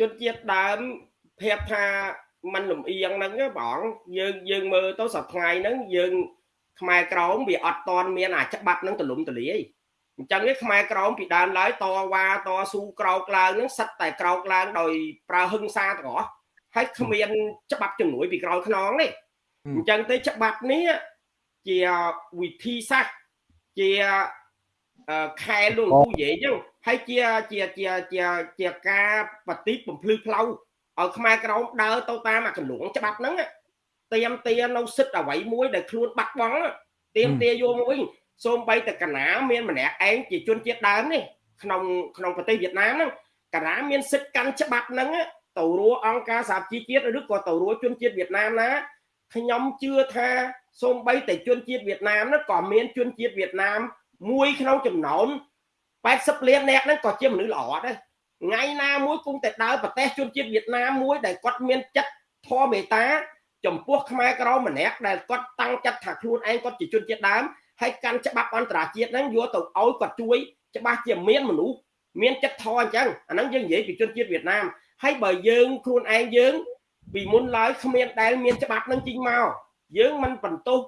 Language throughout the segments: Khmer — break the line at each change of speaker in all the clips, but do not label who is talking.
ជនជាតិដើមប្រាប់ថាมันលំអៀងហ្នឹងបងយើងយើងមើលទៅសប្ថ្ងៃហ្នឹងយើងខ្មែរក្រមវាអត់តន់មានអាច្បាប់ហ្នឹងទលំទលាយអញ្ចឹងនេះខ្មែរក្រមពីដើមឡើយតវ៉ាតស៊ូក្រោកឡើងហ្នឹងសិតតែក្រោកឡើងដោយប្រើហឹង្សាទាំងអស់ហើយគ្មានច្បាប់ជំនួយពីក្រោយខ្នងនេះអញ្ចឹងទៅច្បាប់នេះជាវិធីសាស្ត្រជា ខែលងគូនិយាយចឹងហើយជាជាជាជាជាការបฏิបំភ្លឺផ្លូវឲ្យខ្មែរក្រមដើរទៅតាមអាកលងច្បាប់ហ្នឹងទៀមទានៅសិទ្ធអ្វីមួយដែលខ្លួនបាត់បង់ទៀមទាយកមកវិញសូម្បីតែកណាមានម្នាក់ឯងជាជនជាតិដើមនេះក្នុងក្នុងប្រទេសវៀតណាមហ្នឹងកណាមានសិទ្ធិកាន់ច្បាប់ហ្នឹងទៅរួអង្គការសហជីវជាតិឬក៏ទៅរួជនជាតិវៀតណាមណាខ្ញុំជឿថាសូម្បីតែជនជាតិវៀតណាមហ្នឹងក៏មានជនជាតិវៀតណាម មួយក្នុងចំណោម80លាននាក់ហ្នឹងក៏ជាមនុស្សល្អដែរថ្ងៃណាមួយគង់តែដើរប្រទេសជនជាតិវៀតណាមមួយដែលគាត់មានចិត្តធម៌មេត្តាចំពោះខ្មែរក្រមម្នាក់ដែលគាត់តាំងចិត្តថាខ្លួនឯងគាត់ជាជនជាតិដើមហើយកាន់ច្បាប់អន្តរជាតិហ្នឹងយកទៅឲ្យគាត់ជួយច្បាស់ជាមានមនុស្សមានចិត្តធម៌អញ្ចឹងអាហ្នឹងយើងនិយាយពីជនជាតិវៀតណាមហើយបើយើងខ្លួនឯងយើងពីមុនឡើយគ្មានដែលមានច្បាប់នឹងជីងមកយើងមិនបន្ទោស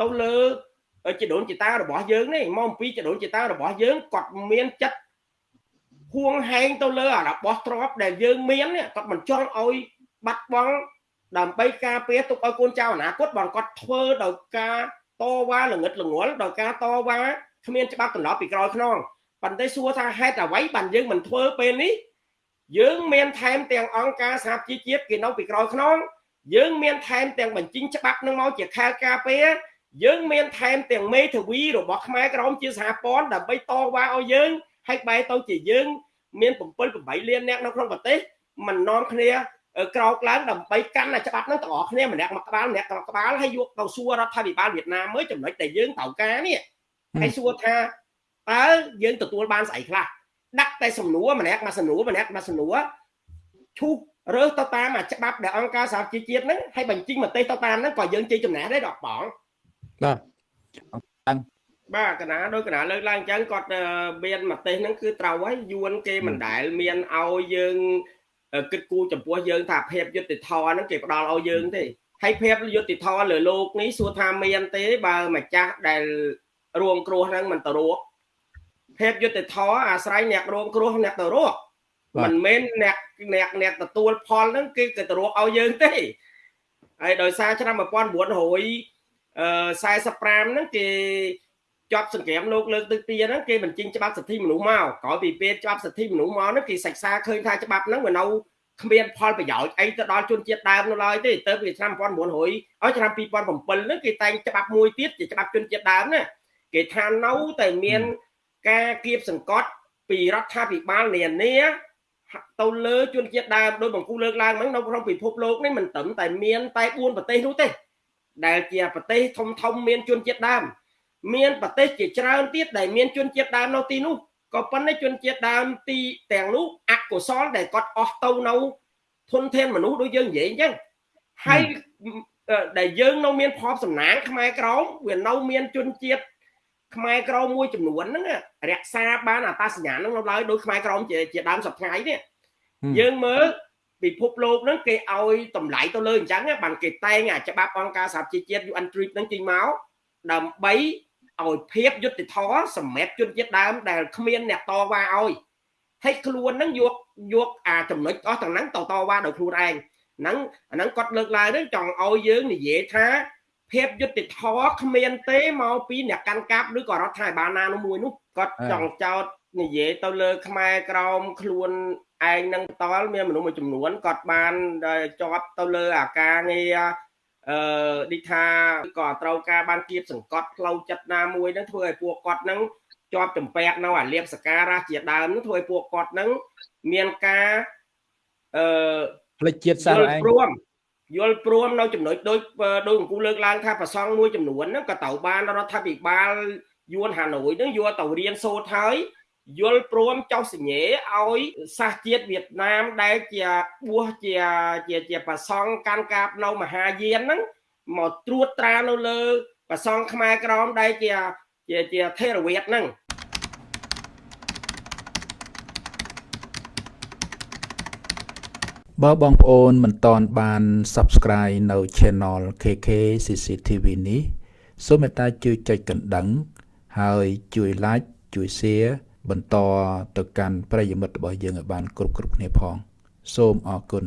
ទៅលើ ចដូនចតារបស់យើងនេះមកអំពីចដូនចតារបស់យើងគាត់មានចិត្តហួងហែងទៅលើអារបស់ទ្របដែលយើងមានគាត់មិនចង់ឲ្យបាត់បង់ដើម្បីការពារទុកឲ្យកូនចៅអនាគតបងគាត់ធ្វើដោយការតវ៉ាល្ងិតល្ងល់ដោយការតវ៉ាគ្មានច្បាប់ត្រឡប់ពីក្រោយខ្នងប៉ុន្តែសួរថាហេតុអ្វីបានយើងមិនធ្វើពេលនេះយើងមានថែមទាំងអង្គការសហជីវជាតិគេនៅពីក្រោយខ្នងយើងមានថែមទាំងបញ្ជីងច្បាប់នឹងមកជាខែលការពារ យើងមានថែមទាំងមេធាវីរបស់ខ្មែរក្រមជាសហព័ន្ធដើម្បីតវ៉ាឲ្យយើងហើយបែរទៅជាយើងមាន7 8លានអ្នកនៅក្នុងប្រទេសមិននាំគ្នាក្រោកឡើងដើម្បីកាន់តែច្បាប់ហ្នឹងទាំងអស់គ្នាម្នាក់មួយក្បាលម្នាក់មួយក្បាលហើយយកទៅសួររដ្ឋាភិបាលវៀតណាមមើលចំណុចដែលយើងត្រូវការនេះហើយសួរថាតើយើងទទួលបានស្អីខ្លះដាក់តែសំណួរម្នាក់មួយសំណួរម្នាក់មួយសំណួរឈូសរើសទៅតាមអាច្បាប់ដែលអង្គការសហជីវជាតិហ្នឹងហើយបញ្ចេញមតិទៅតាមហ្នឹងក៏យើងជ័យចំណេះដែរដល់បង បាទបាទកណាដោយកណាលើកឡើងអញ្ចឹងគាត់មានមតិហ្នឹងគឺត្រូវហើយយួនគេមិនដែលមានឲ្យយើងគិតគូរចំពោះយើងថាភាពយុត្តិធម៌ហ្នឹងគេផ្ដល់ឲ្យយើងទេហើយភាពយុត្តិធម៌លើលោកនេះសួរថាមានទេបើម្ចាស់ដែលរួមគ្រោះហ្នឹងមិនទៅរកភាពយុត្តិធម៌អាស្រ័យអ្នករួមគ្រោះអ្នកទៅរកមិនមែនអ្នកអ្នកអ្នកទទួលផលហ្នឹងគេទៅរកឲ្យយើងទេហើយដោយសារឆ្នាំ1900 45ហ្នឹងគេជាប់សង្គ្រាមលោកលើកទឹកទីហ្នឹងគេបញ្ចេញច្បាប់សិទ្ធិមនុស្សមកក្រោយពីពេលច្បាប់សិទ្ធិមនុស្សមកហ្នឹងគេសិក្សាឃើញថាច្បាប់ហ្នឹងវានៅគ្មានផលប្រយោជន៍អីទៅដល់ជនជាតិដើមនៅឡើយទេទៅពីឆ្នាំ1900ឲ្យឆ្នាំ2007ហ្នឹងគេតែងច្បាប់មួយទៀតជាច្បាប់ជនជាតិដើមណាគេថានៅតែមានការគៀបសង្កត់ពីរដ្ឋាភិបាលនានាទៅលើជនជាតិដើមដោយបង្គូលើកឡើងហ្នឹងនៅក្នុងពិភពលោកនេះមិនត្រឹមតែមានតែ4ប្រទេសនោះទេ ដែលជាប្រទេសធំធំមានជនជាតិដើមមានប្រទេសជាច្រើនទៀតដែលមានជនជាតិដើមនៅទីនោះក៏ប៉ុន្តែជនជាតិដើមទីទាំងនោះអកុសលដែលគាត់អស់ទៅនៅធនធានមនុស្សដូចយើងនិយាយអញ្ចឹងហើយដែលយើងនៅមានភ័ព្វសំណាងខ្មែរក្រមវានៅមានជនជាតិខ្មែរក្រមមួយចំនួនហ្នឹងរក្សាបានអត្តសញ្ញាណហ្នឹងនៅឡើយដោយខ្មែរក្រមជាជាដើមសប្តាហ៍នេះយើងមើល ពិភពលោកហ្នឹងគេឲ្យតម្លៃទៅលើអញ្ចឹងបានគេតែងអាច្បាប់អង្គការសហជីវជាតិ UN Trip ហ្នឹងចេញមកដើម្បីឲ្យភាពយុត្តិធម៌សម្រាប់ជនជាតិដើមដែលគ្មានអ្នកតវ៉ាឲ្យហើយខ្លួនហ្នឹងយកយកអាចំណុចអស់ទាំងហ្នឹងទៅតវ៉ាដោយខ្លួនឯងហ្នឹងអាហ្នឹងគាត់លើកឡើងហ្នឹងចង់ឲ្យយើងនិយាយថាភាពយុត្តិធម៌គ្មានទេមកពីអ្នកកាន់កាប់ឬក៏រដ្ឋាភិបាលណាមួយនោះគាត់ចង់ចោទនិយាយទៅលើខ្មែរក្រមខ្លួន ឯងនឹងតល់មានមនុស្សមួយចំនួនគាត់បានជាប់ទៅលើអាការងារអឺឌីថាក៏ត្រូវការបានគៀបសង្កត់ផ្លូវចិត្តណាមួយនឹងធ្វើឲ្យពួកគាត់នឹងជាប់ចម្ពាក់នៅអាលៀបសការៈជាដើមនឹងធ្វើឲ្យពួកគាត់នឹងមានការអឺ
ផ្លេចជាតិសាស
ឯងព្រមយល់ព្រមនៅចំណុចដូចដូចអង្គលើកឡើងថាប្រសងមួយចំនួនហ្នឹងក៏ត្រូវបានរដ្ឋាភិបាលយួនហាណូយហ្នឹងយកទៅរៀនសូត្រហើយ យល់ព្រមចុះសញ្ញេឲ្យសាសជាតិវៀតណាមដែលជាបួសជាជាជាប្រសង់កាន់កាបនៅមហាយានហ្នឹងមកត្រួតត្រានៅលើប្រសង់ខ្មែរក្រមដែលជាជាជាថេរវាទហ្នឹង
បើបងប្អូនមិនតន់បាន Subscribe នៅ Channel KK CCTV នេះសូមមេត្តាជួយចុចកណ្ដឹង ហើយជួយ Like ជួយ Share បន្តទៅកាន់ប្រិយមិត្តរបស់យើងឲ្យបានគ្រប់គ្រប់គ្នាផង សូមអរគុណ